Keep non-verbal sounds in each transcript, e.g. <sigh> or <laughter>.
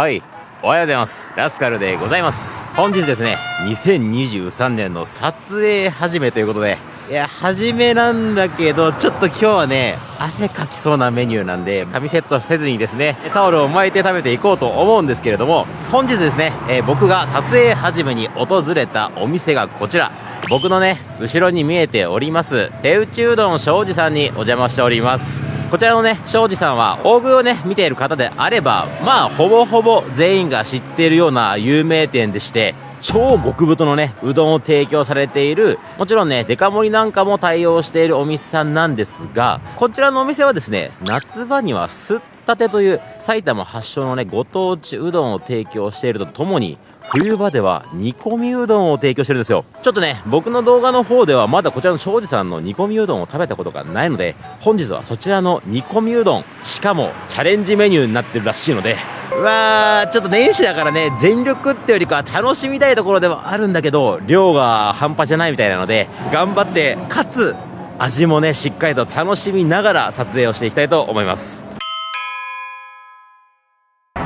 はい。おはようございます。ラスカルでございます。本日ですね2023年の撮影始めということでいや初めなんだけどちょっと今日はね汗かきそうなメニューなんで髪セットせずにですねタオルを巻いて食べていこうと思うんですけれども本日ですね、えー僕が撮影始めに訪れたお店がこちら。僕のね後ろに見えております手打ちうどん庄司さんにお邪魔しております。こちらのね庄司さんは大食いをね見ている方であればまあほぼほぼ全員が知っているような有名店でして超極太のね、うどんを提供されている、もちろんね、デカ盛りなんかも対応しているお店さんなんですが、こちらのお店はですね、夏場にはすったてという埼玉発祥のね、ご当地うどんを提供しているとともに、冬場では煮込みうどんを提供してるんですよ。ちょっとね、僕の動画の方ではまだこちらの庄司さんの煮込みうどんを食べたことがないので、本日はそちらの煮込みうどん、しかもチャレンジメニューになってるらしいので、うわー、ちょっと年始だからね、全力ってよりか楽しみたいところではあるんだけど、量が半端じゃないみたいなので、頑張って、かつ、味もね、しっかりと楽しみながら撮影をしていきたいと思います。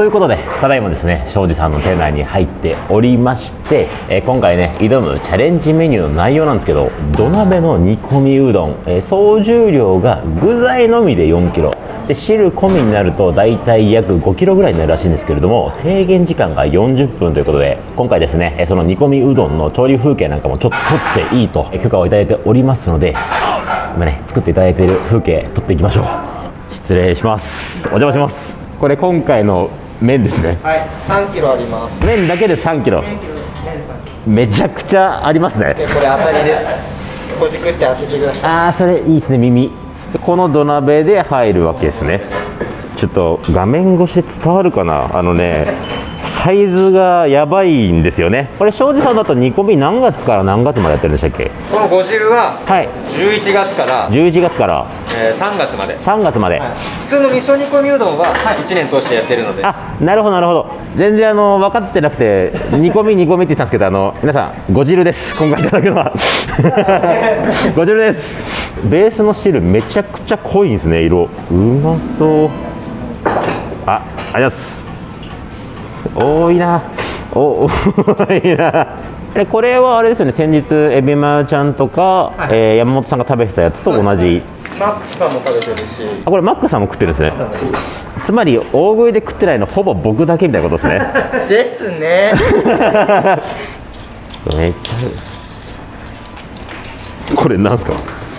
ということで、ただいまですね、庄司さんの店内に入っておりまして、えー今回ね、挑むチャレンジメニューの内容なんですけど、土鍋の煮込みうどん、えー総重量が具材のみで4キロ、で汁込みになると大体約5キロぐらいになるらしいんですけれども、制限時間が40分ということで、今回ですね、えその煮込みうどんの調理風景なんかもちょっと撮っていいと許可をいただいておりますので、今ね、作っていただいている風景撮っていきましょう。失礼します。お邪魔します。これ今回の麺ですね。はい、3キロあります。麺だけで3キロめちゃくちゃありますねで、これ当たりです。ほじくって当ててください。ああそれいいですね耳この土鍋で入るわけですねちょっと画面越しで伝わるかな？あのねサイズがやばいんですよね。これ庄司さんだと煮込み何月から何月までやってるんでしたっけ？このご汁ははい。11月から、11月から。えー3月まで。3月まで、はい。普通の味噌煮込みうどんは1年通してやってるので、あなるほどなるほど。全然あの分かってなくて煮込み煮込みって言ったんですけどあの皆さんご汁です。今回いただくのは。<laughs> ご汁です。ベースの汁めちゃくちゃ濃いんですね色。うまそうあありがとうございます。多いな。お多いな。えこれはあれですよね。先日エビマちゃんとか、えー山本さんが食べてたやつと同じ。マックスさんも食べてるし、あこれマックさんも食ってるんですね。つまり大食いで食ってないのほぼ僕だけみたいなことですね。<laughs> ですね。めっちゃこれなんすか？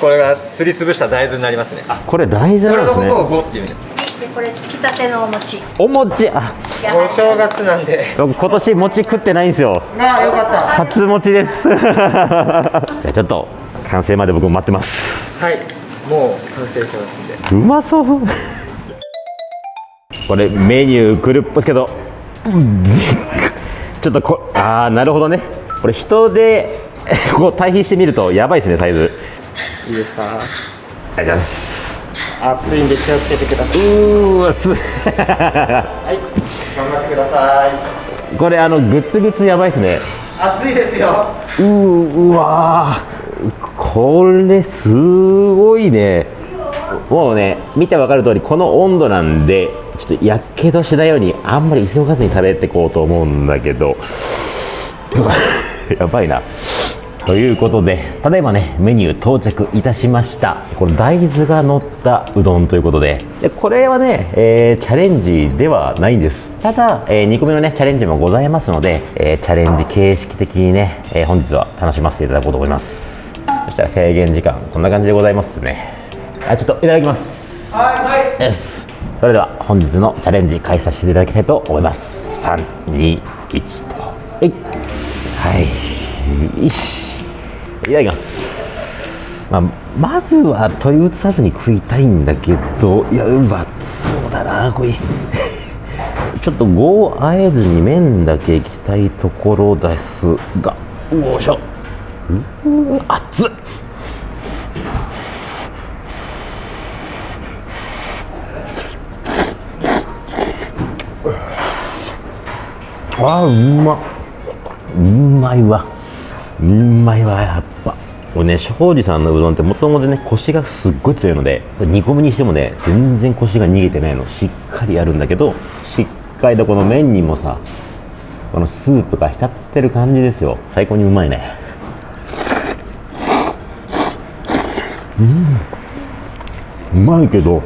これがすりつぶした大豆になりますね。これ大豆これなんですね。のことをごっていうんで。でこれつきたてのお餅お餅あお正月なんで。僕今年餅食ってないんですよあ、よかった。初餅です <laughs> じゃあちょっと完成まで僕も待ってますはい、もう完成しますんで。うまそうこれメニュー来るっぽいけどちょっとこああなるほどねこれ人で <laughs> こう対比してみるとやばいですねサイズいいですか？ありがとうございます熱いんで気をつけてください。うーわすはい、頑張ってください。これあのグツグツやばいですね熱いですよ。うわーこれすごいねもうね見てわかる通りこの温度なんでちょっとやけどしないようにあんまり急がずに食べていこうと思うんだけどやばいなということでただいまねメニュー到着いたしました。これ大豆が乗ったうどんということで。でこれはね、えーチャレンジではないんです。ただ、えー煮込みのねチャレンジもございますので、えーチャレンジ形式的にね、えー本日は楽しませていただこうと思います。そしたら制限時間こんな感じでございますね。あちょっといただきます。はい、はい。です。それでは本日のチャレンジ開始させていただきたいと思います。321と。はい。はいよしいただきます、まあ、まずは取り移さずに食いたいんだけどいやうまそうだなこれ <laughs> ちょっと具をあえずに麺だけいきたいところですが。よいしょ。うー熱っ。あーうまっ。うまいわうまいわやっぱ。これね庄司さんのうどんってもともとねコシがすっごい強いので煮込みにしてもね全然コシが逃げてないの。しっかりあるんだけどしっ回とこの麺にもさこのスープが浸ってる感じですよ。最高にうまいね。うん。うまいけど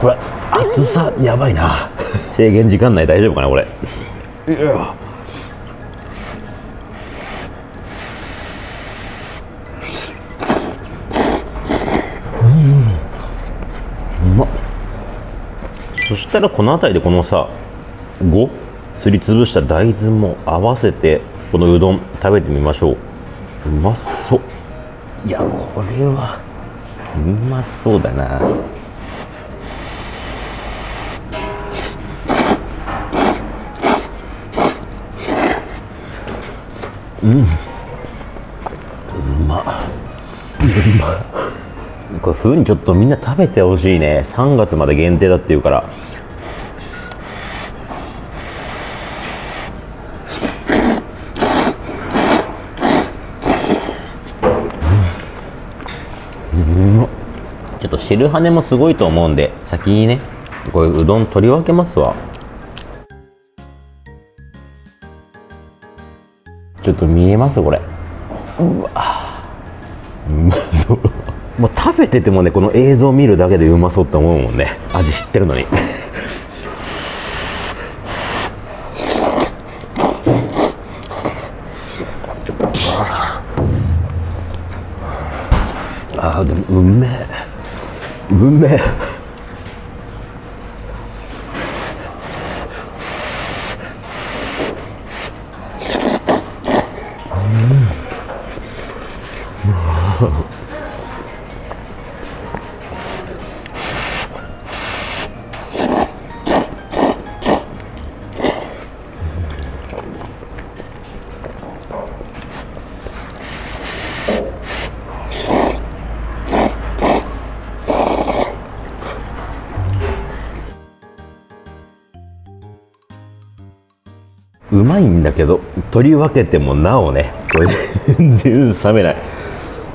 これ熱さやばいな。制限時間内大丈夫かなこれ。いやそしたらこの辺りでこのさ5すりつぶした大豆も合わせてこのうどん食べてみましょう。うまそう。いやこれはうまそうだな。うん。うま。うま。これ冬にちょっとみんな食べてほしいね。3月まで限定だっていうから汁跳ねもすごいと思うんで先にねこれうどん取り分けますわ。ちょっと見えます？これ。うわ。うまそう。もう食べててもねこの映像見るだけでうまそうって思うもんね。味知ってるのに。あーでもうめえ。文明。えうまいんだけど取り分けてもなおねこれ <laughs> 全然冷めない。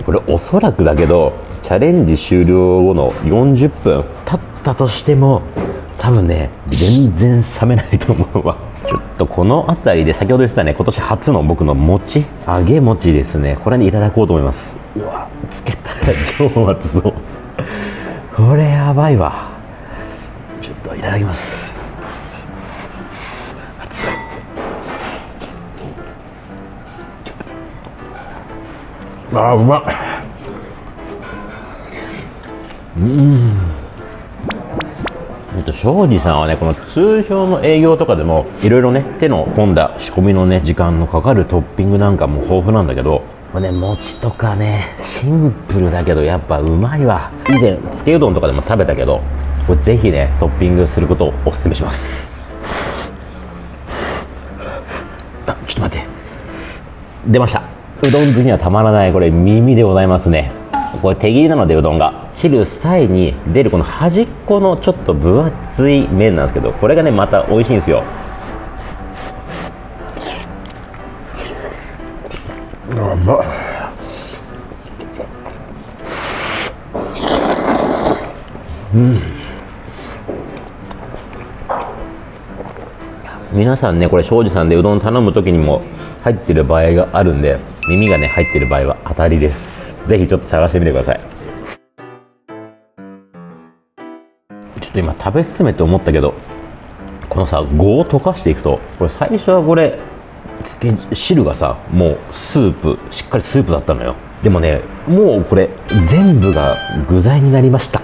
これおそらくだけどチャレンジ終了後の40分経ったとしても多分ね全然冷めないと思うわ。ちょっとこの辺りで先ほど言ってたね今年初の僕の餅揚げ餅ですね。これにいただこうと思います。うわつけたら超熱そうこれやばいわ。ちょっといただきます。あーうまっ。うん。えっと庄司さんはねこの通常の営業とかでもいろいろね手の込んだ仕込みのね時間のかかるトッピングなんかも豊富なんだけどまあね餅とかねシンプルだけどやっぱうまいわ。以前つけうどんとかでも食べたけどこれぜひねトッピングすることをおすすめします。あちょっと待って。出ましたうどん好きにはたまらないこれ耳でございますね。これ手切りなのでうどんが。切る際に出るこの端っこのちょっと分厚い麺なんですけどこれがねまた美味しいんですよ。まっ。皆さんねこれ庄司さんでうどん頼む時にも入ってる場合があるんで耳がね入ってる場合は当たりです。ぜひちょっと探してみてください。ちょっと今食べ進めて思ったけどこのさ具を溶かしていくとこれ最初はこれ汁がさもうスープしっかりスープだったのよ。でもねもうこれ全部が具材になりました。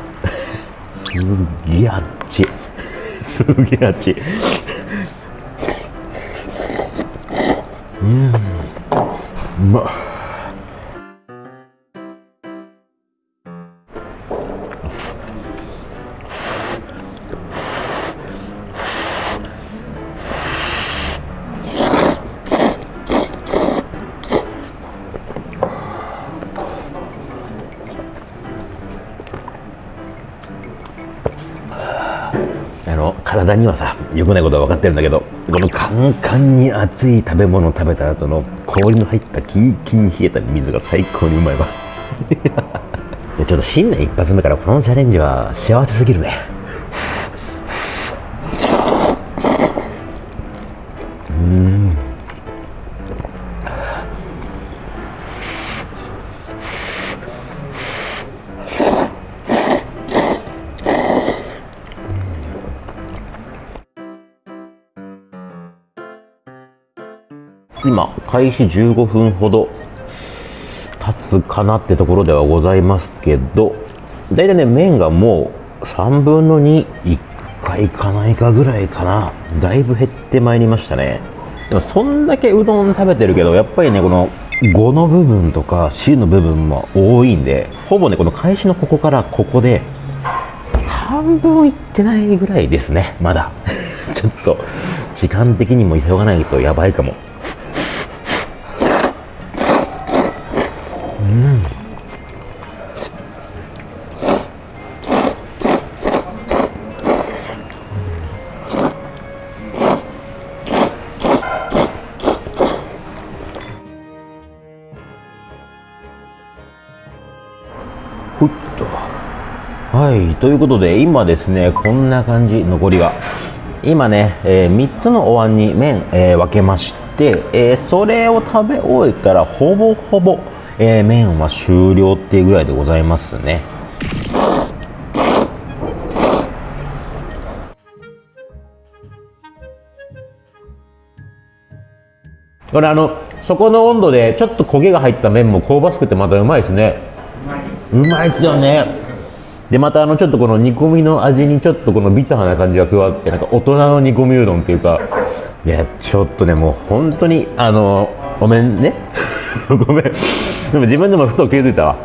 すっげえあっち。すげえあっち。うん。まっあの体にはさ良くないことは分かってるんだけどこのカンカンに熱い食べ物を食べた後の氷の入ったキンキンに冷えた水が最高にうまいわ。<laughs> ちょっと新年一発目からこのチャレンジは幸せすぎるね。今開始15分ほど経つかなってところではございますけど大体ね麺がもう3分の2いくかいかないかぐらいかな。だいぶ減ってまいりましたね。でもそんだけうどん食べてるけどやっぱりねこの5の部分とか C の部分も多いんでほぼねこの開始のここからここで半分いってないぐらいですねまだ。ちょっと時間的にも急がないとやばいかも。いということで今ですねこんな感じ残りが。今ね、え3つのお椀に麺、えー分けまして、えーそれを食べ終えたらほぼほぼ、えー麺は終了っていうぐらいでございますね。これあのそこの温度でちょっと焦げが入った麺も香ばしくてまたうまいですね。うまいですよねでまたあのちょっとこの煮込みの味にちょっとこのビターな感じが加わってなんか大人の煮込みうどんっていうかいやちょっとねもう本当にあのごめんね。<laughs> ごめん。でも自分でもふと気づいたわ。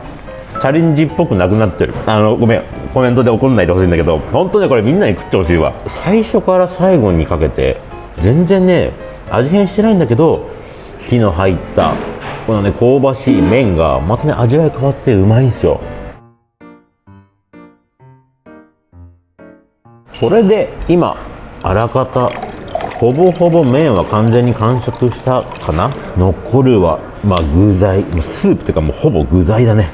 チャレンジっぽくなくなってる。あのごめん。コメントで怒んないでほしいんだけど本当ねこれみんなに食ってほしいわ。最初から最後にかけて全然ね味変してないんだけど火の入ったこのね香ばしい麺がまたね味わい変わってうまいんですよ。これで今あらかたほぼほぼ麺は完全に完食したかな？残るはまあ具材。スープというかもうほぼ具材だね。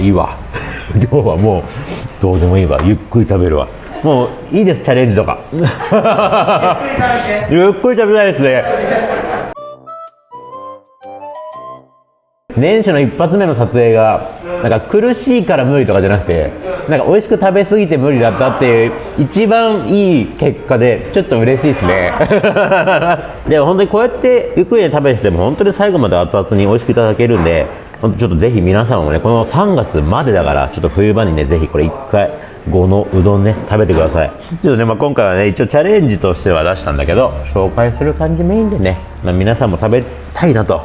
いいわ。<laughs> 今日はもうどうでもいいわ。ゆっくり食べるわ。もういいですチャレンジとか。ゆっくり食べたいですね。年始の一発目の撮影がなんか苦しいから無理とかじゃなくてなんか美味しく食べ過ぎて無理だったっていう一番いい結果でちょっと嬉しいですね。<laughs> でも本当にこうやってゆっくりで食べてても本当に最後まで熱々に美味しくいただけるんでちょっとぜひ皆さんもねこの3月までだからちょっと冬場にねぜひこれ1回5のうどんね食べてください。ちょっとね、まあ、今回はね一応チャレンジとしては出したんだけど紹介する感じメインでね、まあ、皆さんも食べたいなと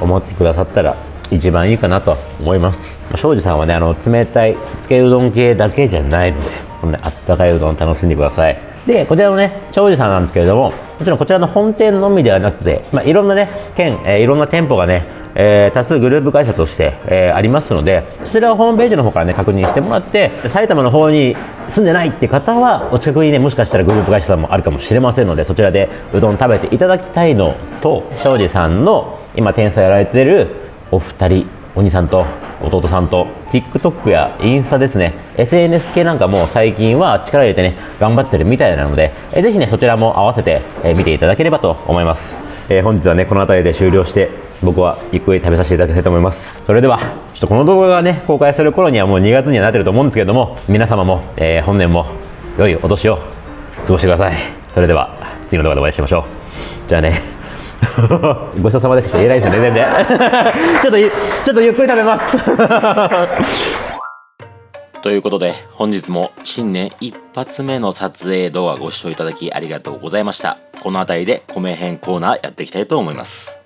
思ってくださったら一番いいかなと思います。庄司さんはねあの冷たいつけうどん系だけじゃないのでこのねあったかいうどん楽しんでください。でこちらのね庄司さんなんですけれどももちろんこちらの本店のみではなくて、まあ、いろんなね県、えーいろんな店舗がねえー多数グループ会社として、えーありますのでそちらをホームページの方からね確認してもらって埼玉の方に住んでないって方はお近くにねもしかしたらグループ会社さんもあるかもしれませんのでそちらでうどん食べていただきたいのと庄司さんの今天才やられてるお二人お兄さんと弟さんと TikTok やインスタですね SNS 系なんかも最近は力入れてね頑張ってるみたいなので、えーぜひねそちらも合わせて、えー見ていただければと思います、えー本日はねこの辺りで終了して僕はゆっくり食べさせていただきたいと思います。それではちょっとこの動画がね公開する頃にはもう2月にはなってると思うんですけれども皆様も、えー本年も良いお年を過ごしてください。それでは次の動画でお会いしましょう。じゃあね。<laughs> ごちそうさまでした。言えないですよね全然。<laughs> ちょっとちょっとゆっくり食べます。<laughs> ということで本日も新年一発目の撮影動画ご視聴いただきありがとうございました。この辺りで米編コーナーやっていきたいと思います。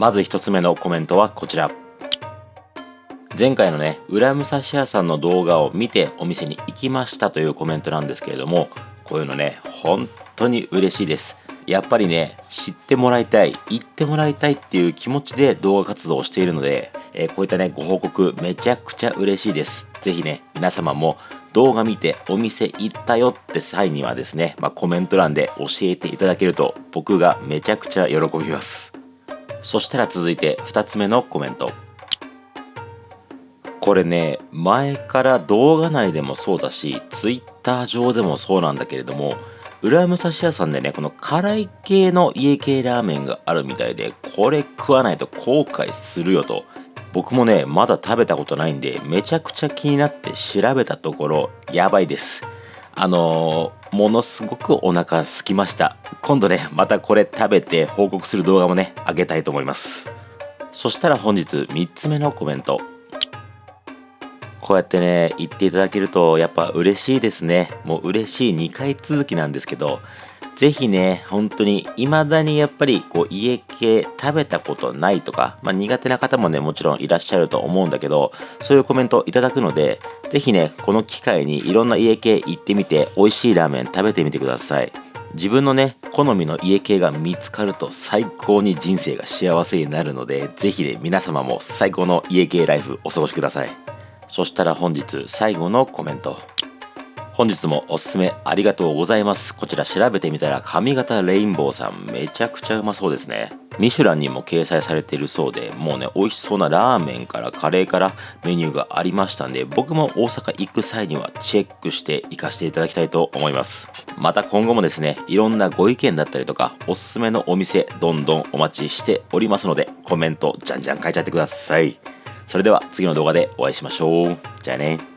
まず一つ目のコメントはこちら。前回のね裏武蔵屋さんの動画を見てお店に行きましたというコメントなんですけれどもこういうのね本当に嬉しいです。やっぱりね知ってもらいたい行ってもらいたいっていう気持ちで動画活動をしているので、えーこういったねご報告めちゃくちゃ嬉しいです。ぜひね皆様も動画見てお店行ったよって際にはですね、まあ、コメント欄で教えていただけると僕がめちゃくちゃ喜びます。そしたら続いて2つ目のコメント。これね前から動画内でもそうだし Twitter 上でもそうなんだけれども浦武蔵屋さんでねこの辛い系の家系ラーメンがあるみたいでこれ食わないと後悔するよと。僕もねまだ食べたことないんでめちゃくちゃ気になって調べたところやばいです。あの、ものすごくお腹空きました。今度ねまたこれ食べて報告する動画もねあげたいと思います。そしたら本日3つ目のコメント。こうやってね言っていただけるとやっぱ嬉しいですね。もう嬉しい2回続きなんですけどぜひね、本当に未だにやっぱりこう家系食べたことないとか、まあ、苦手な方もね、もちろんいらっしゃると思うんだけど、そういうコメントいただくので、ぜひね、この機会にいろんな家系行ってみて、美味しいラーメン食べてみてください。自分のね、好みの家系が見つかると最高に人生が幸せになるので、ぜひね、皆様も最高の家系ライフお過ごしください。そしたら本日最後のコメント。本日もおすすめありがとうございます。こちら調べてみたら髪型レインボーさん。めちゃくちゃうまそうですね。ミシュランにも掲載されているそうでもうね美味しそうなラーメンからカレーからメニューがありましたんで僕も大阪行く際にはチェックして行かせていただきたいと思います。また今後もですねいろんなご意見だったりとかおすすめのお店どんどんお待ちしておりますのでコメントじゃんじゃん書いちゃってください。それでは次の動画でお会いしましょう。じゃあね。